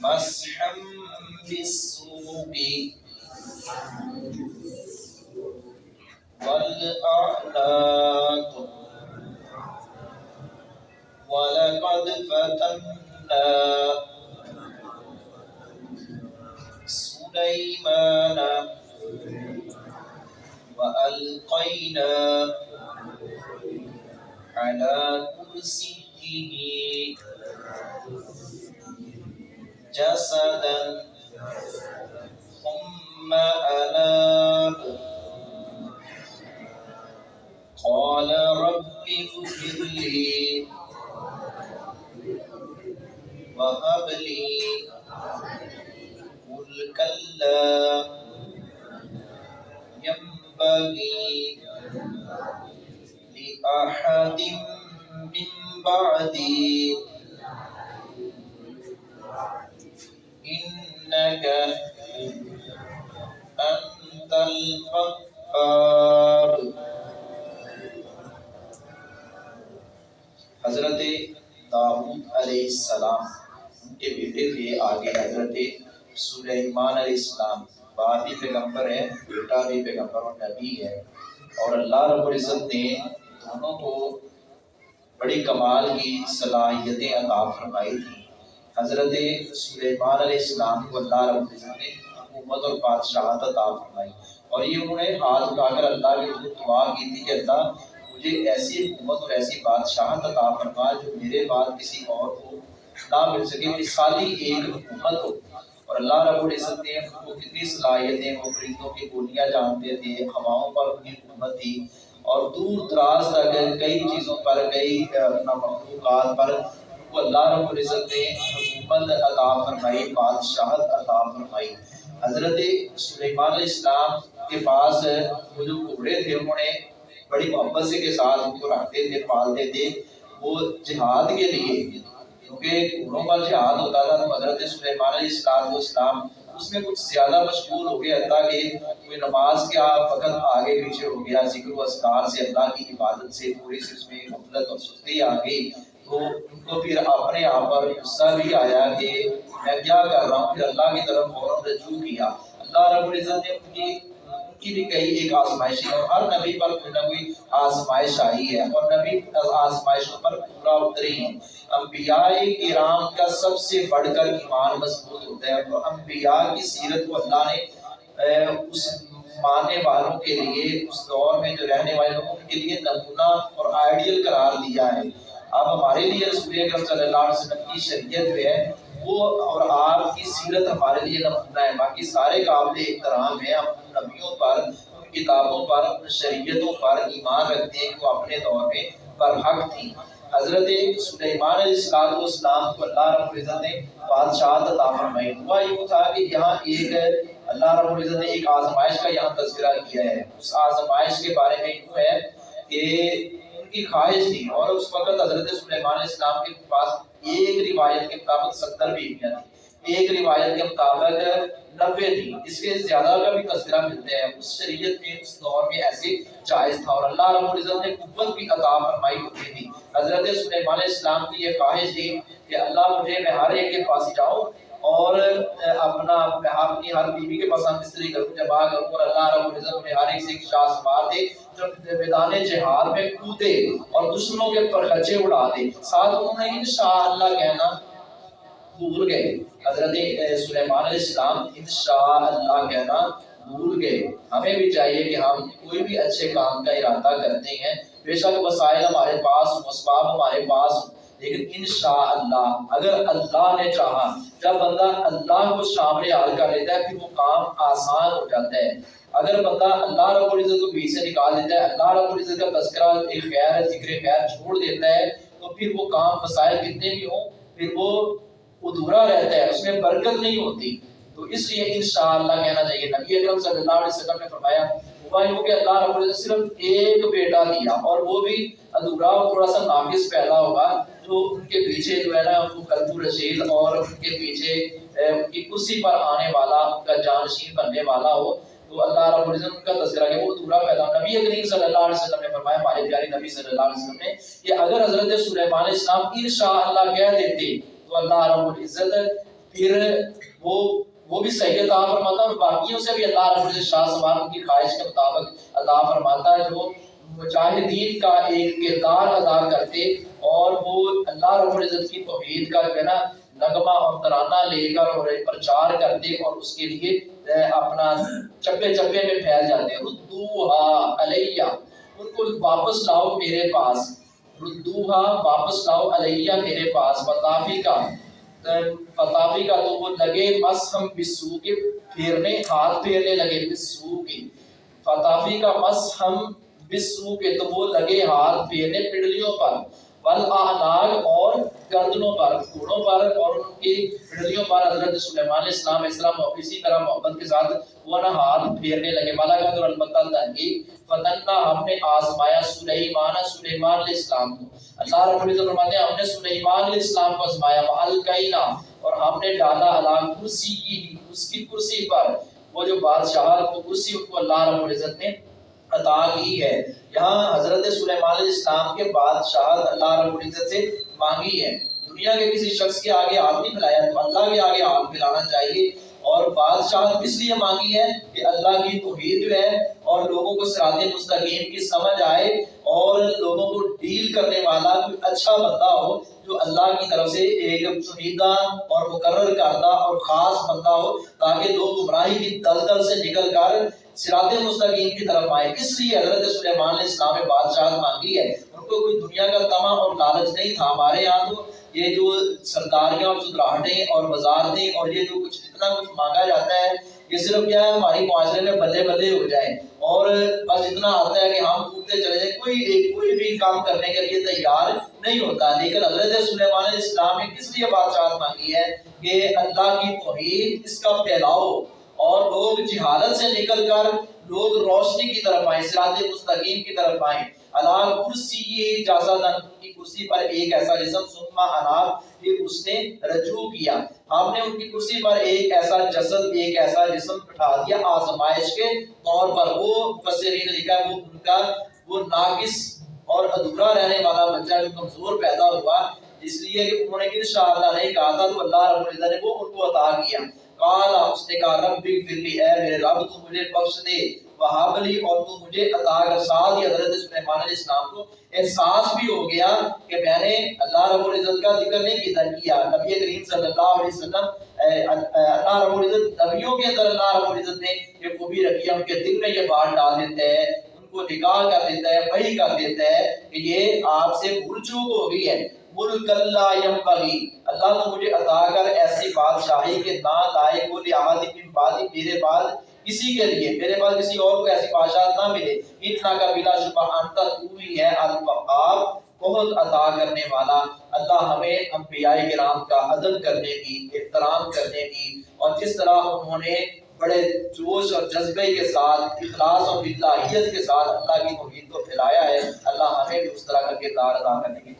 مسحا بالسوق والأعناق ولقد فتنا سليمان وألقينا على كرسيه جسدا. ثم أناب قال رب اغفر لي وهب لي ملكا لا ينبغي لأحد من بعدي. أنت حضرت داؤد علیہ السلام، ان کے بیٹے تھے آگے حضرت سلیمان علیہ السلام، باپ بھی پیغمبر ہے بیٹا بھی پیغمبر اور نبی ہے اور اللہ رب العزت نے دونوں کو بڑی کمال کی صلاحیتیں عطا فرمائی تھی حضرت سلیمان علیہ السلام کو اللہ رب العزت نے حکومت اور بادشاہت عطا فرمائی۔ اور یہ انہوں نے ہاتھ اٹھا کر اللہ کے حضور دعا کی تھی کہ اللہ مجھے ایسی حکومت اور ایسی بادشاہت عطا فرما جو میرے بعد کسی اور کو نہ مل سکے مثالی ایک حکومت ہو۔ اور اللہ رب العزت نے ان کو کتنی صلاحیتیں وہ پرندوں کی بولیاں جانتے تھے، ہواؤں پر ان کی حکومت تھی۔ اور دور دراز تک کئی چیزوں پر، کئی اپنا مخلوقات پر کو اللہ رب العزت نے حکومت عطا فرمائی، بادشاہت عطا فرمائی۔ حضرت سلیمان علیہ السلام کے پاس وہ جو گھوڑے تھے، انہوں نے بڑی محبت سے کے ساتھ ان کو رکھتے تھے، پالتے تھے۔ وہ جہاد کے لیے، کیونکہ گھوڑوں کا جہاد ہوتا تھا، تو حضرت سلیمان علیہ السلام اسلام اس میں کچھ زیادہ مشغول ہو گیا اللہ کہ کوئی نماز کے وقت آگے پیچھے ہو گیا، ذکر و اذکار سے، اللہ کی عبادت سے تھوڑی سی اس میں غفلت اور سستی آ گئی۔ تو ان کو پھر اپنے آپ پر غصہ بھی آیا کہ میں کیا کر رہا ہوں؟ پھر اللہ کی طرف فوراً رجوع کیا۔ اللہ رب العزت نے ان کی ان کی بھی کئی ایک آزمائش ہے اور ہر نبی پر کوئی نہ کوئی آزمائش آئی ہے اور نبی آزمائشوں پر پورا اتری ہیں۔ انبیاء کرام کا سب سے بڑھ کر ایمان مضبوط ہوتا ہے اور انبیاء کی سیرت کو اللہ نے اس ماننے والوں کے لیے، اس دور میں جو رہنے والے لوگوں کے لیے نمونہ اور آئیڈیل قرار دیا ہے۔ اب ہمارے لیے رسول اکرم صلی اللہ علیہ وسلم کی شریعت جو ہے، وہ اور آپ کی سیرت ہمارے لیے نمونہ ہے۔ باقی سارے قابل احترام ہیں ہم نبیوں پر کتابوں پر شریعتوں پر ایمان رکھتے ہیں کہ وہ اپنے دور میں برحق تھی حضرت سلیمان علیہ السلام کو اسلام کو اللہ رب العزت نے بادشاہ عطا فرمائی۔ ہوا یوں تھا کہ یہاں ایک اللہ رب العزت نے ایک آزمائش کا یہاں تذکرہ کیا ہے۔ اس آزمائش کے بارے میں یوں ہے کہ کی خواہش تھی اور اس وقت حضرت سلیمان علیہ السلام کے پاس ایک روایت کے مطابق ستر بیویاں تھیں۔ ایک روایت کے مطابق نبے تھی اس کے زیادہ کا بھی تذکرہ ملتے ہیں۔ اس شریعت میں، اس دور میں ایسے جائز تھا اور اللہ رب العزت نے قوت بھی عطا فرمائی ہوتی تھی۔ حضرت سلیمان علیہ السلام کی یہ خواہش تھی کہ اللہ مجھے میں ہر ایک کے پاس جاؤں اور اپنا میں اپنی ہر بیوی کے پاس مستری کروں جب آ کروں اور اللہ رب العزت میں ہر ایک سے ایک شاہ مار دے جو میدان جہاد میں کودے اور دشمنوں کے پر خچے اڑا دے ساتھ انہوں نے انشاءاللہ کہنا بھول گئے۔ حضرت سلیمان علیہ السلام انشاءاللہ کہنا بھول گئے۔ ہمیں بھی چاہیے کہ ہم کوئی بھی اچھے کام کا ارادہ کرتے ہیں۔ بے شک وسائل ہمارے پاس اسباب ہمارے پاس لیکن انشاءاللہ اگر اللہ نے چاہا، جب بندہ اللہ کو شامل حال کر لیتا ہے، پھر وہ کام آسان ہو جاتا ہے۔ اگر بندہ اللہ رب العزت کو بیچ سے نکال دیتا ہے، اللہ رب العزت کا تذکرہ، ایک خیر، ذکر خیر چھوڑ دیتا ہے، تو پھر وہ کام مسائل کتنے بھی ہوں، پھر وہ ادھورا رہتا ہے، اس میں برکت نہیں ہوتی۔ تو اس لیے انشاءاللہ کہنا چاہیے، نبی اکرم صلی اللہ علیہ وسلم نے فرمایا یوں کہ اللہ رب العزت صرف ایک بیٹا دیا اور وہ بھی ادھورا اور تھوڑا سا ناقص پیدا ہوگا جو ان کے پیچھے جو ہے نا، ان کو قلب رشید اور ان کے پیچھے ان کی کرسی پر آنے والا، ان کا جانشین بننے والا ہو۔ تو اللہ رب العزت ان کا تذکرہ کہ وہ ادھورا پیدا نبی کریم صلی اللہ علیہ وسلم نے فرمایا، ہمارے پیارے نبی صلی اللہ علیہ وسلم نے، کہ اگر حضرت سلیمان علیہ السلام انشاءاللہ کہہ دیتے تو اللہ رب العزت پھر وہ وہ بھی صحیح عطا فرماتا اور باقیوں سے بھی اللہ رب العزت شاہ سوار کی خواہش کے مطابق عطا فرماتا ہے۔ جو مجاہدین کا ایک کردار ادا کرتے اور وہ اللہ رب العزت کی توحید کا جو ہے نا، نغمہ اور ترانہ لے کر اور پرچار کرتے اور اس کے لیے اپنا چپے چپے میں پھیل جاتے۔ ردوہا علیہ، ان کو واپس لاؤ میرے پاس۔ ردوہا واپس لاؤ علیہ میرے پاس فتافی کا فتافی کا تو وہ لگے مس ہم بسو کے پھیرنے ہاتھ پھیرنے لگے بسو کے فتافی کا مس ہم بسو کے تو وہ لگے ہاتھ پھیرنے پڑلیوں پر والاعناق اور گردنوں پر، گھوڑوں پر اور ان کی پڑھلیوں پر حضرت سلیمان علیہ السلام اس طرح اسی طرح محبت کے ساتھ وہ نہ ہاتھ پھیرنے لگے۔ مالا کا تو البتہ تحقیق فتنہ ہم نے آزمایا سلیمان سلیمان علیہ السلام کو۔ اللہ رب العزت فرماتے ہیں، ہم نے سلیمان علیہ السلام کو آزمایا۔ وَالْقَيْنَا اور ہم نے ڈالا علی کرسی کی اس کی کرسی پر۔ وہ جو بادشاہ کو کرسی کو اللہ رب العزت نے عطا کی ہے۔ یہاں حضرت سلیمان علیہ السلام کے بادشاہت اللہ رب العزت سے مانگی ہے۔ دنیا کے کسی شخص کے آگے ہاتھ نہیں پھیلایا تو اللہ کے آگے ہاتھ پھیلانا چاہیے۔ اور بادشاہت اس لیے مانگی ہے کہ اللہ کی توحید جو ہے اور لوگوں کو سرات مستقیم کی سمجھ آئے اور لوگوں کو ڈیل کرنے والا کوئی اچھا بندہ ہو۔ جو اللہ کی طرف سے ایک چنیدہ اور مقرر کردہ اور خاص بندہ ہو، تاکہ لوگ گمراہی کی دلدل سے نکل کر سرات مستقیم کی طرف آئے اس لیے حضرت سلیمان علیہ السلام نے بادشاہت مانگی ہے۔ ان کو کوئی دنیا کا تما اور لالچ نہیں تھا۔ ہمارے یہاں تو یہ جو سرداریاں اور چدراہٹیں اور وزارتیں اور یہ جو کچھ اتنا کچھ مانگا جاتا ہے یہ صرف کیا ہے ہماری معاشرے میں بلے بلے ہو جائیں اور بس اتنا آتا ہے کہ ہم کودتے چلے جائیں، کوئی کوئی بھی کام کرنے کے لیے تیار نہیں ہوتا۔ لیکن حضرت سلیمان علیہ السلام نے کس لیے بادشاہت مانگی ہے کہ اللہ کی توحید اس کا پھیلاؤ اور لوگ جہالت سے نکل کر لوگ روشنی کی طرف آئیں سرات مستقیم کی طرف آئیں۔ اللہ کرسی جازادن کی کرسی پر ایک ایسا جسم سنما اناب یہ اس نے رجوع کیا۔ ہم نے ان کی کرسی پر ایک ایسا جسد، ایک ایسا جسم بٹھا دیا آزمائش کے طور پر۔ وہ فسرین نے لکھا وہ ان کا، وہ ناقص اور ادھورا رہنے والا بچہ جو کمزور پیدا ہوا۔ اس لیے کہ انہوں نے انشاءاللہ نہیں کہا تھا، تو اللہ رب العزت نے وہ ان کو عطا کیا۔ قال، اس نے کہا، رب فر لی اے میرے رب، تو مجھے بخش دے۔ وہاب لی اور تو مجھے عطا کر، ساتھ ہی حضرت سلیمان علیہ السلام کو احساس بھی ہو گیا کہ میں نے اللہ رب العزت کا ذکر نہیں کیا کیا نبی کریم صلی اللہ علیہ وسلم اللہ رب العزت نبیوں کے اندر اللہ رب العزت نے یہ خوبی رکھی ہے ان کے دل میں یہ بات ڈال دیتے ہیں، ان کو نکاح کر دیتا ہے وہی کر دیتا ہے کہ یہ آپ سے بھول چوک ہو گئی ہے۔ ملک اللہ ینبغی اللہ تو مجھے عطا کر ایسی بادشاہی کے نہ لائق وہ لحاظی من بعدی میرے بعد کسی کے لیے، میرے بعد کسی اور کو ایسی بادشاہ نہ ملے۔ اتنا کا بلا شبہ انتا تو ہی ہے الوقاب بہت عطا کرنے والا۔ اللہ ہمیں انبیاء کرام کا عدل کرنے کی، احترام کرنے کی۔ اور جس طرح انہوں نے بڑے جوش اور جذبے کے ساتھ، اخلاص اور بلاحیت کے ساتھ اللہ کی توحید کو پھیلایا ہے، اللہ ہمیں بھی اس طرح کا کردار ادا کرنے کی